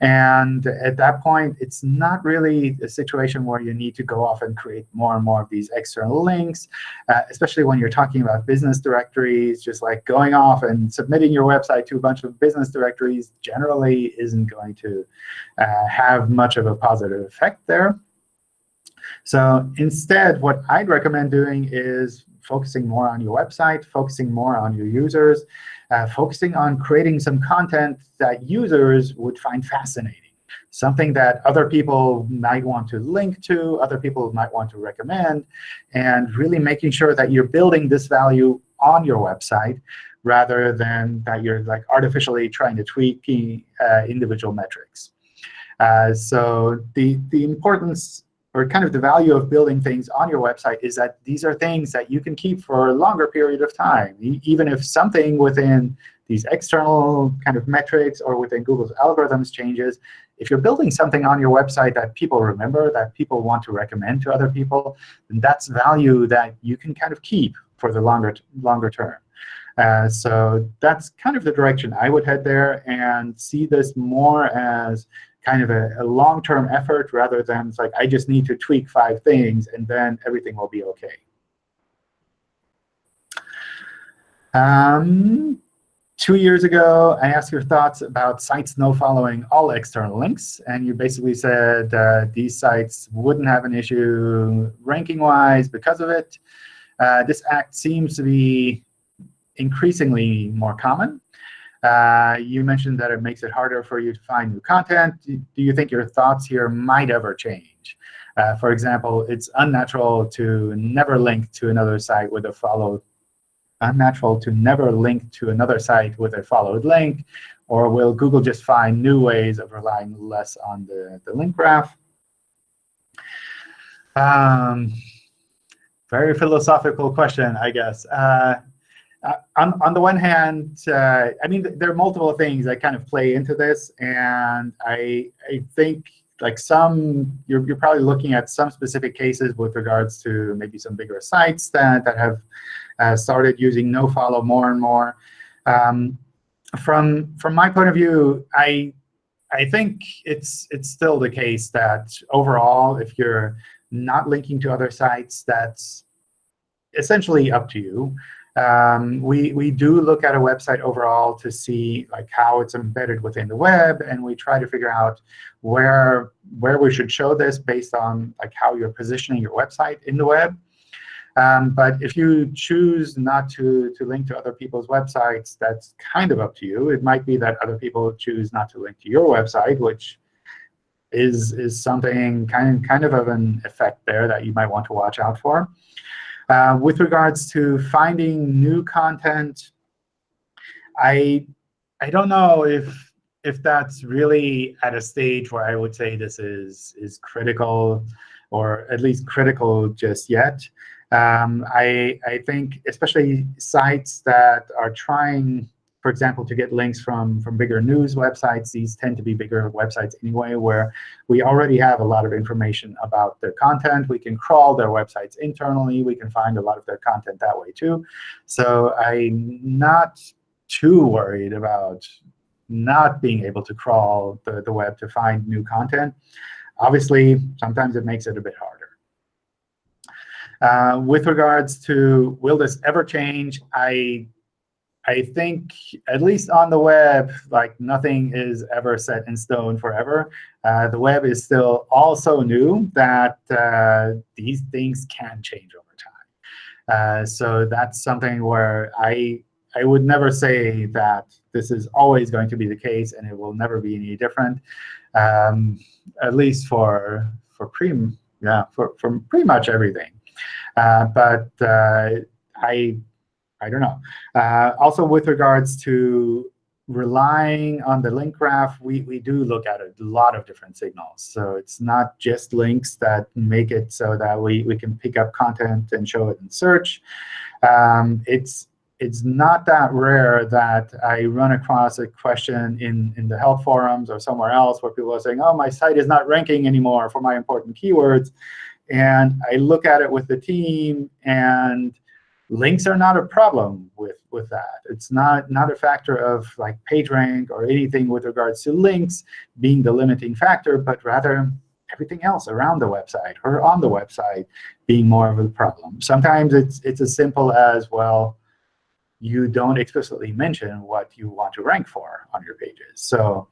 And at that point, it's not really a situation where you need to go off and create more and more of these external links, uh, especially when you're talking about business directories. Just like going off and submitting your website to a bunch of business directories generally isn't going to uh, have much of a positive effect there. So instead, what I'd recommend doing is focusing more on your website, focusing more on your users, uh, focusing on creating some content that users would find fascinating, something that other people might want to link to, other people might want to recommend, and really making sure that you're building this value on your website rather than that you're like artificially trying to tweak uh, individual metrics. Uh, so the, the importance or kind of the value of building things on your website is that these are things that you can keep for a longer period of time. Even if something within these external kind of metrics or within Google's algorithms changes, if you're building something on your website that people remember, that people want to recommend to other people, then that's value that you can kind of keep for the longer, longer term. Uh, so that's kind of the direction I would head there and see this more as kind of a, a long-term effort rather than it's like, I just need to tweak five things, and then everything will be OK. Um, two years ago, I asked your thoughts about sites no following all external links. And you basically said uh, these sites wouldn't have an issue ranking-wise because of it. Uh, this act seems to be increasingly more common. Uh, you mentioned that it makes it harder for you to find new content. Do you think your thoughts here might ever change? Uh, for example, it's unnatural to never link to another site with a followed unnatural to never link to another site with a followed link? Or will Google just find new ways of relying less on the, the link graph? Um, very philosophical question, I guess. Uh, uh, on, on the one hand, uh, I mean, there are multiple things that kind of play into this. And I, I think like some, you're, you're probably looking at some specific cases with regards to maybe some bigger sites that, that have uh, started using nofollow more and more. Um, from from my point of view, I I think it's it's still the case that overall, if you're not linking to other sites, that's essentially up to you. Um, we, we do look at a website overall to see like how it's embedded within the web, and we try to figure out where, where we should show this based on like how you're positioning your website in the web. Um, but if you choose not to, to link to other people's websites, that's kind of up to you. It might be that other people choose not to link to your website, which is, is something kind, kind of of an effect there that you might want to watch out for. Uh, with regards to finding new content, I, I don't know if, if that's really at a stage where I would say this is, is critical or at least critical just yet. Um, I, I think especially sites that are trying, for example, to get links from, from bigger news websites, these tend to be bigger websites anyway, where we already have a lot of information about their content. We can crawl their websites internally. We can find a lot of their content that way too. So I'm not too worried about not being able to crawl the, the web to find new content. Obviously, sometimes it makes it a bit harder. Uh, with regards to will this ever change, I I think at least on the web, like nothing is ever set in stone forever. Uh, the web is still also new that uh, these things can change over time. Uh, so that's something where I I would never say that this is always going to be the case and it will never be any different. Um, at least for for pre yeah for for pretty much everything. Uh, but uh, I, I don't know. Uh, also, with regards to relying on the link graph, we, we do look at a lot of different signals. So it's not just links that make it so that we, we can pick up content and show it in search. Um, it's it's not that rare that I run across a question in, in the help forums or somewhere else where people are saying, oh, my site is not ranking anymore for my important keywords. And I look at it with the team, and links are not a problem with, with that. It's not, not a factor of like PageRank or anything with regards to links being the limiting factor, but rather everything else around the website or on the website being more of a problem. Sometimes it's, it's as simple as, well, you don't explicitly mention what you want to rank for on your pages. So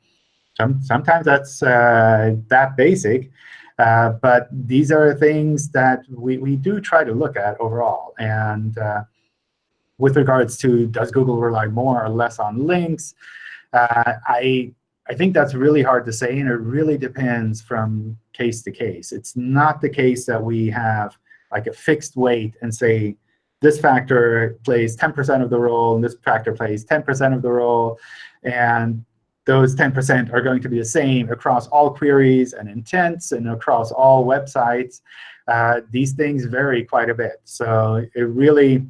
some, sometimes that's uh, that basic. Uh, but these are things that we, we do try to look at overall. And uh, with regards to does Google rely more or less on links, uh, I, I think that's really hard to say, and it really depends from case to case. It's not the case that we have like a fixed weight and say, this factor plays 10% of the role, and this factor plays 10% of the role. And those 10% are going to be the same across all queries and intents and across all websites. Uh, these things vary quite a bit. So it really,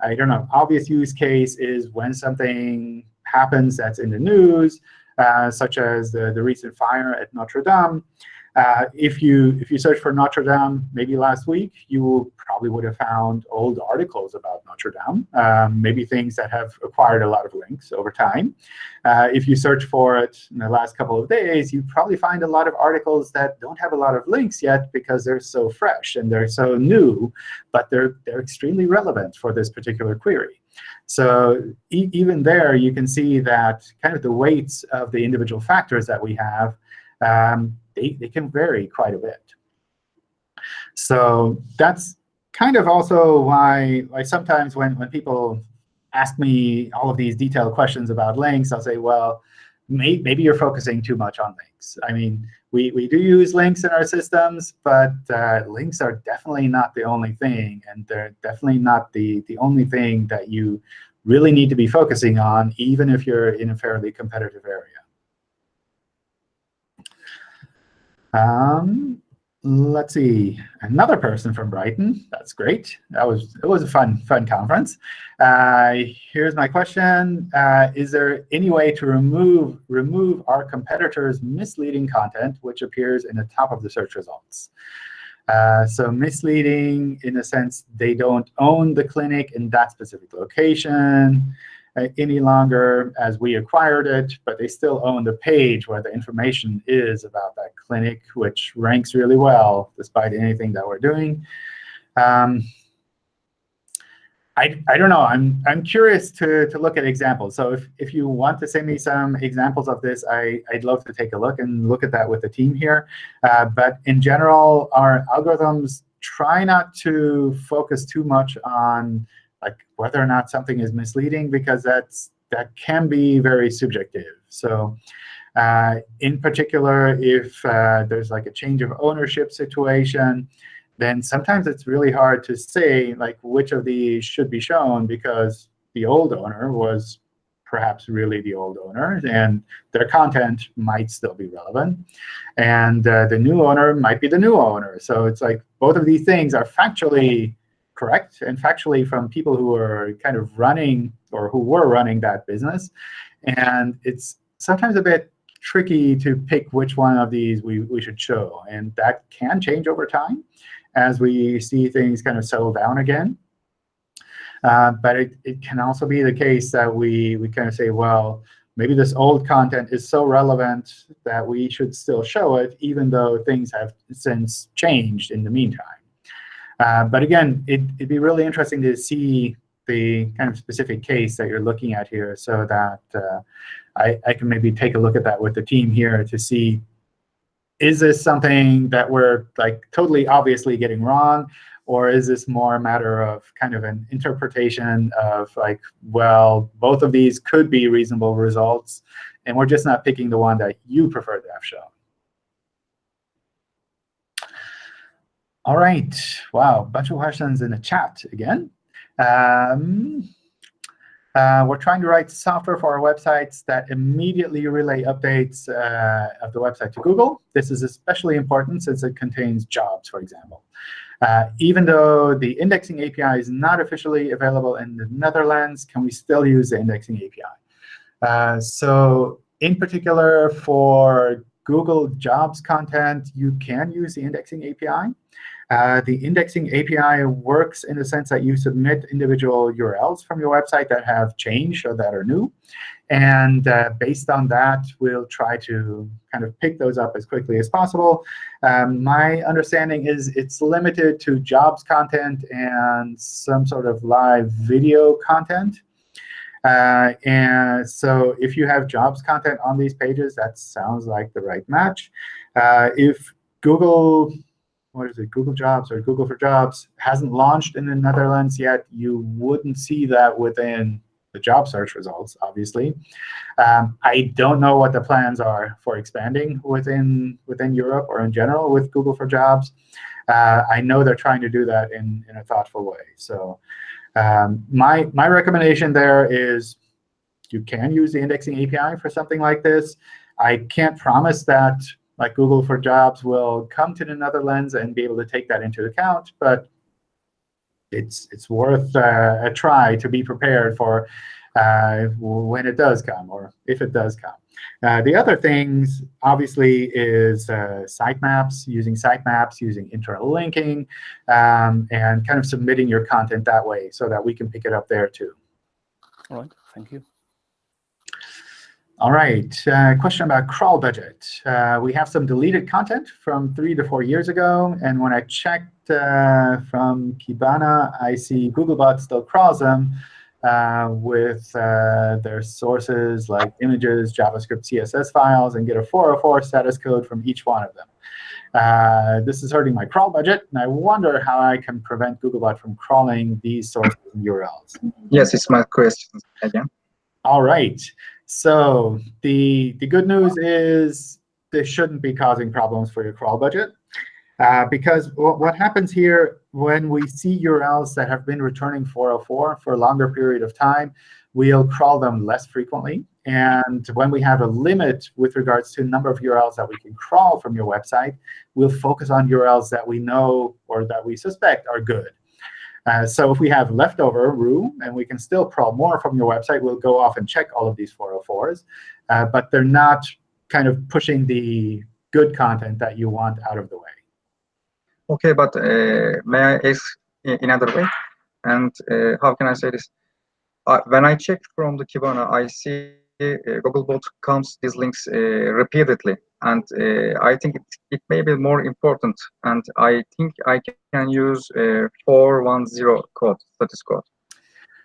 I don't know, obvious use case is when something happens that's in the news, uh, such as the, the recent fire at Notre Dame. Uh, if you if you search for Notre Dame maybe last week, you probably would have found old articles about Notre Dame, um, maybe things that have acquired a lot of links over time. Uh, if you search for it in the last couple of days, you probably find a lot of articles that don't have a lot of links yet because they're so fresh and they're so new, but they're they're extremely relevant for this particular query. So e even there, you can see that kind of the weights of the individual factors that we have um, they, they can vary quite a bit. So that's kind of also why like sometimes when, when people ask me all of these detailed questions about links, I'll say, well, may, maybe you're focusing too much on links. I mean, we, we do use links in our systems, but uh, links are definitely not the only thing. And they're definitely not the, the only thing that you really need to be focusing on, even if you're in a fairly competitive area. Um, let's see, another person from Brighton. That's great. That was it was a fun fun conference. Uh, here's my question: uh, Is there any way to remove remove our competitors' misleading content which appears in the top of the search results? Uh, so misleading in the sense they don't own the clinic in that specific location any longer as we acquired it, but they still own the page where the information is about that clinic, which ranks really well despite anything that we're doing. Um, I, I don't know. I'm, I'm curious to, to look at examples. So if, if you want to send me some examples of this, I, I'd love to take a look and look at that with the team here. Uh, but in general, our algorithms try not to focus too much on like whether or not something is misleading, because that's that can be very subjective. So uh, in particular, if uh, there's like a change of ownership situation, then sometimes it's really hard to say like which of these should be shown because the old owner was perhaps really the old owner, and their content might still be relevant. And uh, the new owner might be the new owner. So it's like both of these things are factually correct and factually from people who are kind of running or who were running that business. And it's sometimes a bit tricky to pick which one of these we, we should show. And that can change over time as we see things kind of settle down again. Uh, but it, it can also be the case that we, we kind of say, well, maybe this old content is so relevant that we should still show it, even though things have since changed in the meantime. Uh, but again, it, would be really interesting to see the kind of specific case that you're looking at here so that uh, I, I can maybe take a look at that with the team here to see, is this something that we're like totally obviously getting wrong? Or is this more a matter of kind of an interpretation of like, well, both of these could be reasonable results, and we're just not picking the one that you prefer to have shown? All right. Wow, bunch of questions in the chat again. Um, uh, we're trying to write software for our websites that immediately relay updates uh, of the website to Google. This is especially important since it contains jobs, for example. Uh, even though the indexing API is not officially available in the Netherlands, can we still use the indexing API? Uh, so in particular, for Google Jobs content, you can use the indexing API. Uh, the indexing API works in the sense that you submit individual URLs from your website that have changed or that are new. And uh, based on that, we'll try to kind of pick those up as quickly as possible. Um, my understanding is it's limited to jobs content and some sort of live video content. Uh, and so if you have jobs content on these pages, that sounds like the right match. Uh, if Google what is it, Google Jobs or Google for Jobs hasn't launched in the Netherlands yet, you wouldn't see that within the job search results, obviously. Um, I don't know what the plans are for expanding within within Europe or in general with Google for Jobs. Uh, I know they're trying to do that in, in a thoughtful way. So um, my, my recommendation there is you can use the indexing API for something like this. I can't promise that like Google for Jobs will come to the Netherlands and be able to take that into account. But it's it's worth uh, a try to be prepared for uh, when it does come, or if it does come. Uh, the other things, obviously, is uh, sitemaps, using sitemaps, using internal linking, um, and kind of submitting your content that way so that we can pick it up there too. All right, thank you. All right, uh, question about crawl budget. Uh, we have some deleted content from three to four years ago. And when I checked uh, from Kibana, I see Googlebot still crawls them uh, with uh, their sources like images, JavaScript, CSS files, and get a 404 status code from each one of them. Uh, this is hurting my crawl budget, and I wonder how I can prevent Googlebot from crawling these sources and URLs. Yes, it's my question again. All right. So the, the good news is this shouldn't be causing problems for your crawl budget. Uh, because what happens here when we see URLs that have been returning 404 for a longer period of time, we'll crawl them less frequently. And when we have a limit with regards to number of URLs that we can crawl from your website, we'll focus on URLs that we know or that we suspect are good. Uh, so if we have leftover room and we can still crawl more from your website, we'll go off and check all of these 404s. Uh, but they're not kind of pushing the good content that you want out of the way. OK, but uh, may I ask in another way? And uh, how can I say this? Uh, when I check from the Kibana, I see Googlebot comes these links repeatedly and I think it, it may be more important. And I think I can use uh, 410 code, status code.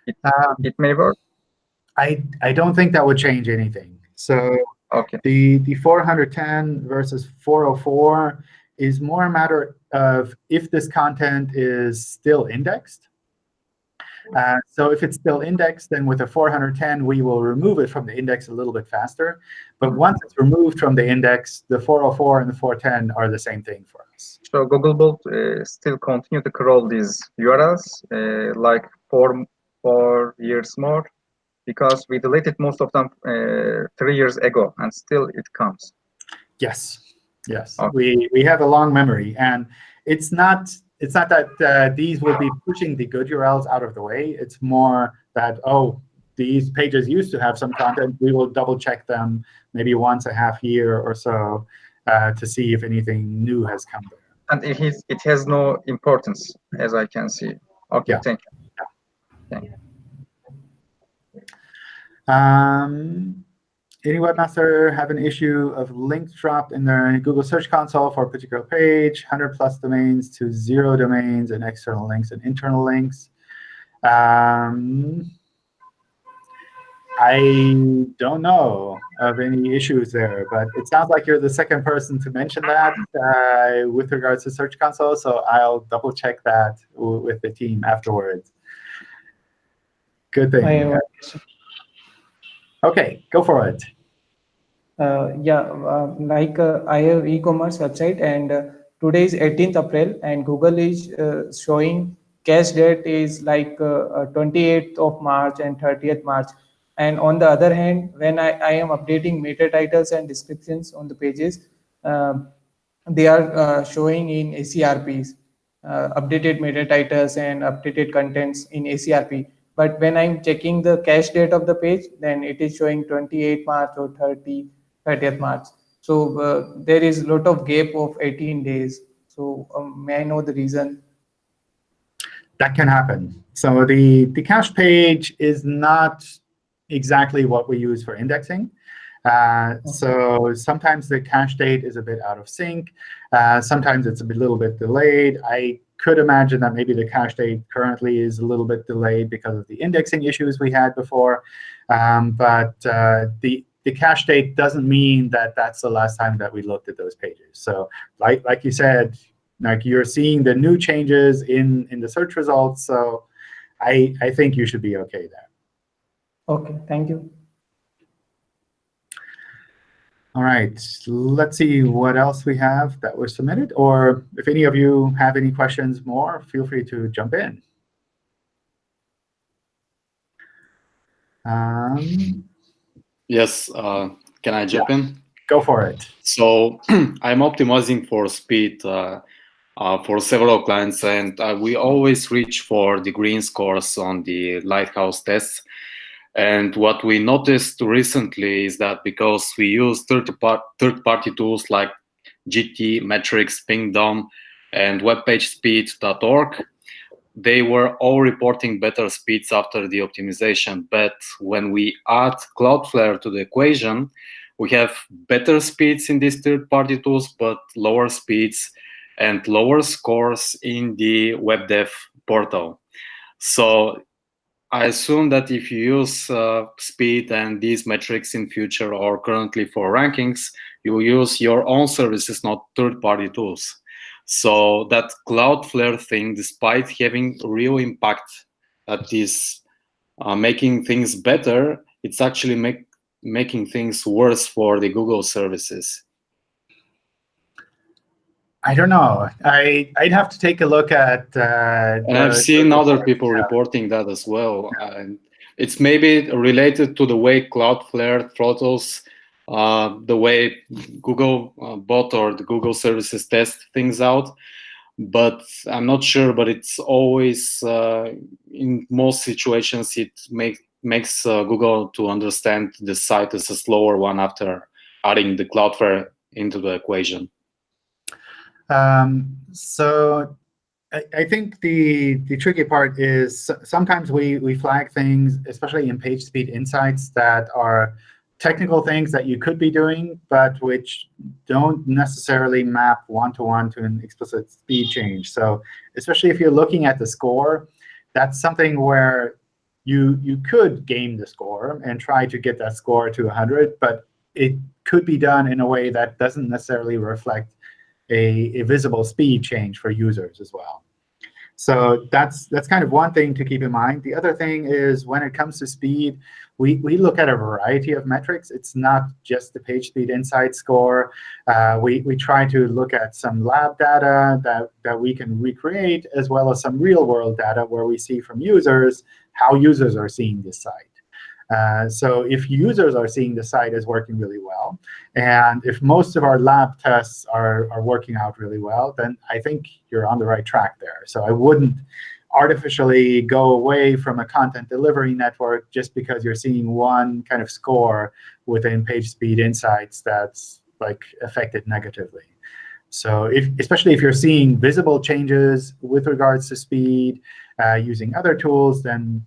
It, um, it may work. I, I don't think that would change anything. So okay. the, the 410 versus 404 is more a matter of if this content is still indexed. Uh, so if it's still indexed, then with a 410, we will remove it from the index a little bit faster. But once it's removed from the index, the 404 and the 410 are the same thing for us. So Googlebot uh, still continue to crawl these URLs uh, like four, four years more because we deleted most of them uh, three years ago, and still it comes. Yes, yes. Okay. We, we have a long memory. And it's not it's not that uh, these will be pushing the good URLs out of the way. It's more that, oh, these pages used to have some content. We will double check them maybe once a half year or so uh, to see if anything new has come there. And it, is, it has no importance, as I can see. OK, yeah. thank you. Yeah. Thank you. Um, any webmaster have an issue of links dropped in their Google Search Console for a particular page, 100 plus domains to zero domains and external links and internal links. Um, I don't know of any issues there, but it sounds like you're the second person to mention that uh, with regards to Search Console, so I'll double check that with the team afterwards. Good thing. OK, go for it. Uh, yeah, uh, like uh, I have e-commerce website and uh, today is 18th April and Google is uh, showing cache date is like 28th uh, of March and 30th March. And on the other hand, when I, I am updating meta titles and descriptions on the pages, um, they are showing in ACRPs, updated meta titles and updated contents in ACRP but when I'm checking the cache date of the page, then it is showing 28 March or 30, 30th March. So uh, there is a lot of gap of 18 days. So um, may I know the reason? That can happen. So the, the cache page is not exactly what we use for indexing. Uh, okay. So sometimes the cache date is a bit out of sync. Uh, sometimes it's a bit, little bit delayed. I could imagine that maybe the cache date currently is a little bit delayed because of the indexing issues we had before. Um, but uh, the the cache date doesn't mean that that's the last time that we looked at those pages. So like like you said, like you're seeing the new changes in in the search results. So I I think you should be OK there. OK, thank you. All right, let's see what else we have that was submitted. Or if any of you have any questions more, feel free to jump in. Um, yes, uh, can I jump yeah. in? Go for it. So I'm optimizing for speed uh, uh, for several clients, and uh, we always reach for the green scores on the Lighthouse tests. And what we noticed recently is that because we use third-party tools like GTmetrix, Pingdom, and webpagespeed.org, they were all reporting better speeds after the optimization. But when we add Cloudflare to the equation, we have better speeds in these third-party tools, but lower speeds and lower scores in the web dev portal. So I assume that if you use uh, speed and these metrics in future or currently for rankings, you use your own services, not third-party tools. So that Cloudflare thing, despite having real impact that is uh, making things better, it's actually make, making things worse for the Google services. I don't know. I I'd have to take a look at. Uh, and I've seen other people reporting that as well. Yeah. And it's maybe related to the way Cloudflare throttles uh, the way Google uh, bot or the Google services test things out. But I'm not sure. But it's always uh, in most situations it make, makes uh, Google to understand the site as a slower one after adding the Cloudflare into the equation. Um, so I, I, think the the tricky part is sometimes we we flag things, especially in page speed insights, that are technical things that you could be doing, but which don't necessarily map one-to-one -to, -one to an explicit speed change. So especially if you're looking at the score, that's something where you you could game the score and try to get that score to 100, but it could be done in a way that doesn't necessarily reflect a, a visible speed change for users as well. So that's that's kind of one thing to keep in mind. The other thing is when it comes to speed, we, we look at a variety of metrics. It's not just the page speed insight score. Uh, we, we try to look at some lab data that, that we can recreate, as well as some real-world data where we see from users how users are seeing this site. Uh, so if users are seeing the site as working really well, and if most of our lab tests are, are working out really well, then I think you're on the right track there. So I wouldn't artificially go away from a content delivery network just because you're seeing one kind of score within PageSpeed Insights that's like affected negatively. So if, especially if you're seeing visible changes with regards to speed uh, using other tools, then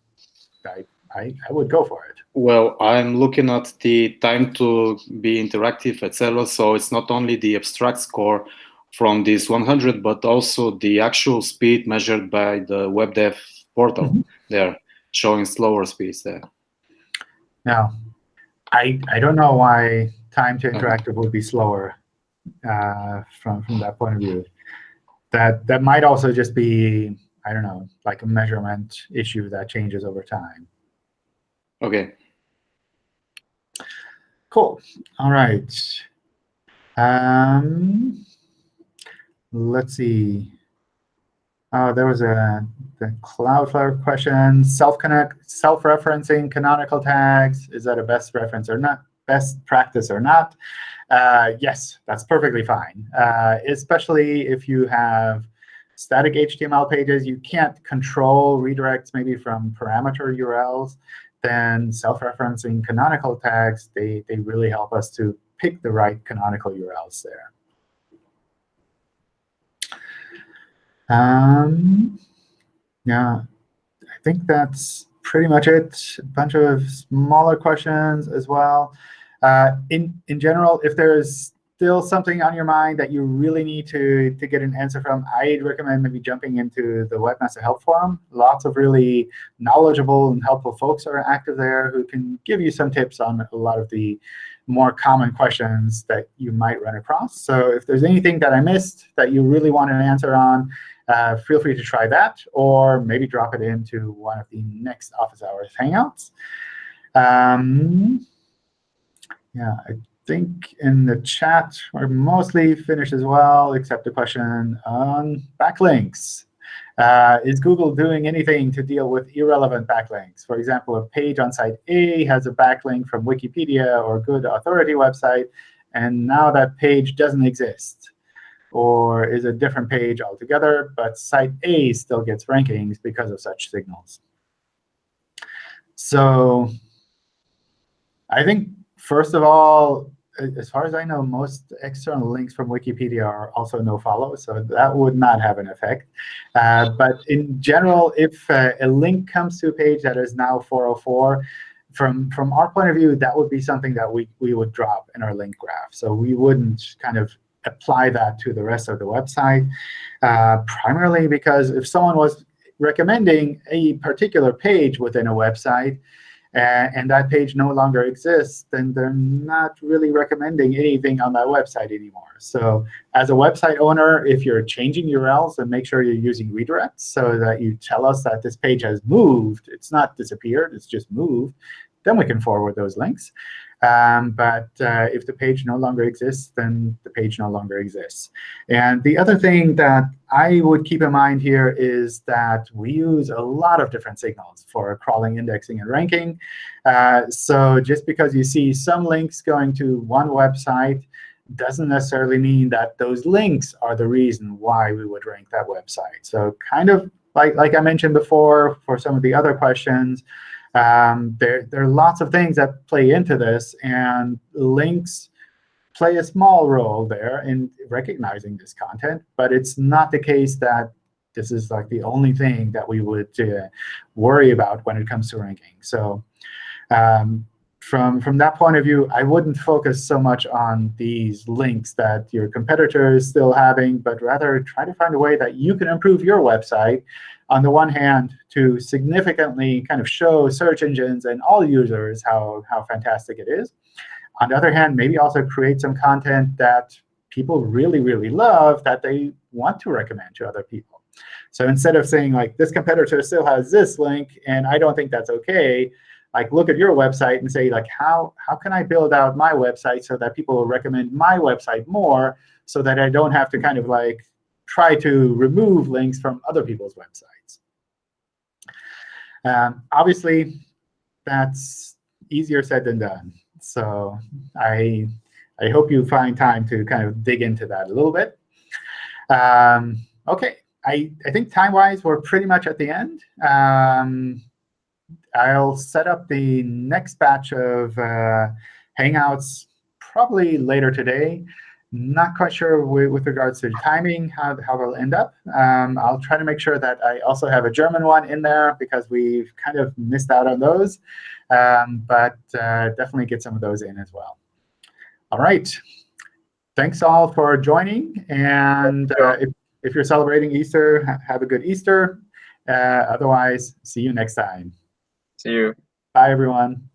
I, I, I would go for it. Well, I'm looking at the time to be interactive, etc. So it's not only the abstract score from this 100, but also the actual speed measured by the web dev portal. Mm -hmm. They're showing slower speeds there. Now, I I don't know why time to interactive would be slower uh, from from that point of view. That that might also just be I don't know like a measurement issue that changes over time. Okay. Cool. All right. Um, let's see. Oh, there was a the Cloudflare question. Self-connect, self-referencing canonical tags. Is that a best reference or not? Best practice or not? Uh, yes, that's perfectly fine. Uh, especially if you have static HTML pages, you can't control redirects maybe from parameter URLs then self-referencing canonical tags, they, they really help us to pick the right canonical URLs there. Um, yeah, I think that's pretty much it. A bunch of smaller questions as well. Uh, in, in general, if there's still something on your mind that you really need to, to get an answer from, I'd recommend maybe jumping into the Webmaster Help Forum. Lots of really knowledgeable and helpful folks are active there who can give you some tips on a lot of the more common questions that you might run across. So if there's anything that I missed that you really want an answer on, uh, feel free to try that, or maybe drop it into one of the next office hours Hangouts. Um, yeah, I think in the chat we're mostly finished as well, except a question on backlinks. Uh, is Google doing anything to deal with irrelevant backlinks? For example, a page on site A has a backlink from Wikipedia or good authority website, and now that page doesn't exist. Or is a different page altogether, but site A still gets rankings because of such signals. So I think, first of all, as far as I know, most external links from Wikipedia are also no follow, so that would not have an effect. Uh, but in general, if uh, a link comes to a page that is now 404, from from our point of view, that would be something that we we would drop in our link graph. So we wouldn't kind of apply that to the rest of the website, uh, primarily because if someone was recommending a particular page within a website, Uh, and that page no longer exists, then they're not really recommending anything on that website anymore. So as a website owner, if you're changing URLs, then make sure you're using redirects so that you tell us that this page has moved. It's not disappeared. It's just moved. Then we can forward those links. Um, but uh, if the page no longer exists, then the page no longer exists. And the other thing that I would keep in mind here is that we use a lot of different signals for crawling, indexing, and ranking. Uh, so just because you see some links going to one website doesn't necessarily mean that those links are the reason why we would rank that website. So kind of like, like I mentioned before for some of the other questions, um, there, there are lots of things that play into this, and links play a small role there in recognizing this content. But it's not the case that this is like the only thing that we would uh, worry about when it comes to ranking. So um, from, from that point of view, I wouldn't focus so much on these links that your competitor is still having, but rather try to find a way that you can improve your website on the one hand, to significantly kind of show search engines and all users how, how fantastic it is. On the other hand, maybe also create some content that people really, really love that they want to recommend to other people. So instead of saying, like, this competitor still has this link, and I don't think that's OK, like look at your website and say, like, how, how can I build out my website so that people will recommend my website more so that I don't have to kind of like try to remove links from other people's websites. Um, obviously, that's easier said than done. So I, I hope you find time to kind of dig into that a little bit. Um, OK, I, I think time-wise, we're pretty much at the end. Um, I'll set up the next batch of uh, Hangouts probably later today. Not quite sure with, with regards to timing, how, how they'll end up. Um, I'll try to make sure that I also have a German one in there, because we've kind of missed out on those. Um, but uh, definitely get some of those in as well. All right. Thanks all for joining. And uh, if, if you're celebrating Easter, ha have a good Easter. Uh, otherwise, see you next time. See you. Bye, everyone.